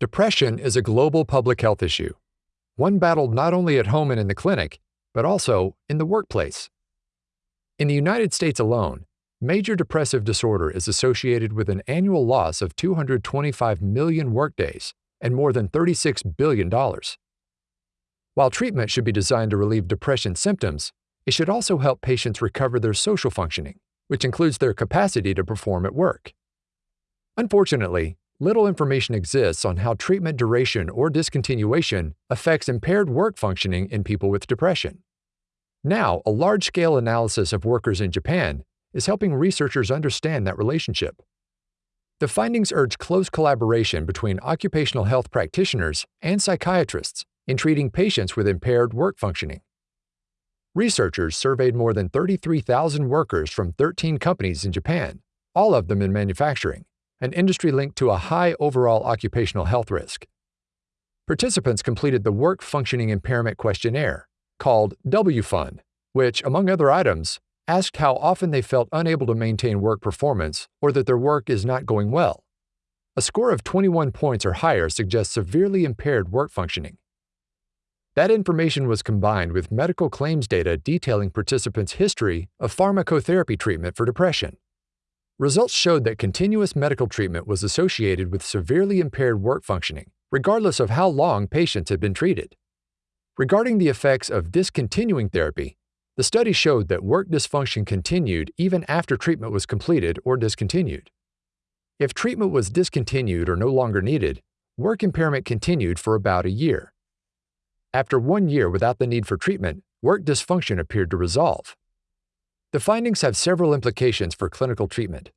Depression is a global public health issue, one battled not only at home and in the clinic, but also in the workplace. In the United States alone, major depressive disorder is associated with an annual loss of 225 million workdays and more than $36 billion. While treatment should be designed to relieve depression symptoms, it should also help patients recover their social functioning, which includes their capacity to perform at work. Unfortunately, little information exists on how treatment duration or discontinuation affects impaired work functioning in people with depression. Now, a large scale analysis of workers in Japan is helping researchers understand that relationship. The findings urge close collaboration between occupational health practitioners and psychiatrists in treating patients with impaired work functioning. Researchers surveyed more than 33,000 workers from 13 companies in Japan, all of them in manufacturing, an industry linked to a high overall occupational health risk. Participants completed the Work Functioning Impairment Questionnaire, called WFUN, which, among other items, asked how often they felt unable to maintain work performance or that their work is not going well. A score of 21 points or higher suggests severely impaired work functioning. That information was combined with medical claims data detailing participants' history of pharmacotherapy treatment for depression. Results showed that continuous medical treatment was associated with severely impaired work functioning, regardless of how long patients had been treated. Regarding the effects of discontinuing therapy, the study showed that work dysfunction continued even after treatment was completed or discontinued. If treatment was discontinued or no longer needed, work impairment continued for about a year. After one year without the need for treatment, work dysfunction appeared to resolve. The findings have several implications for clinical treatment.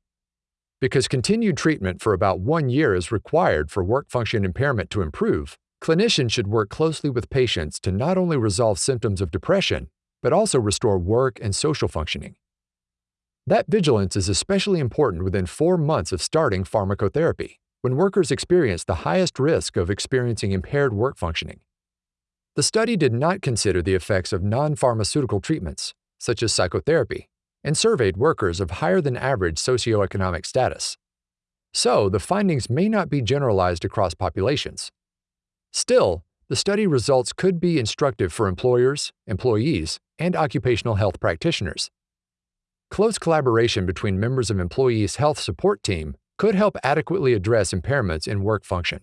Because continued treatment for about one year is required for work function impairment to improve, clinicians should work closely with patients to not only resolve symptoms of depression, but also restore work and social functioning. That vigilance is especially important within four months of starting pharmacotherapy, when workers experience the highest risk of experiencing impaired work functioning. The study did not consider the effects of non pharmaceutical treatments, such as psychotherapy, and surveyed workers of higher than average socioeconomic status. So, the findings may not be generalized across populations. Still, the study results could be instructive for employers, employees, and occupational health practitioners. Close collaboration between members of employees' health support team could help adequately address impairments in work function.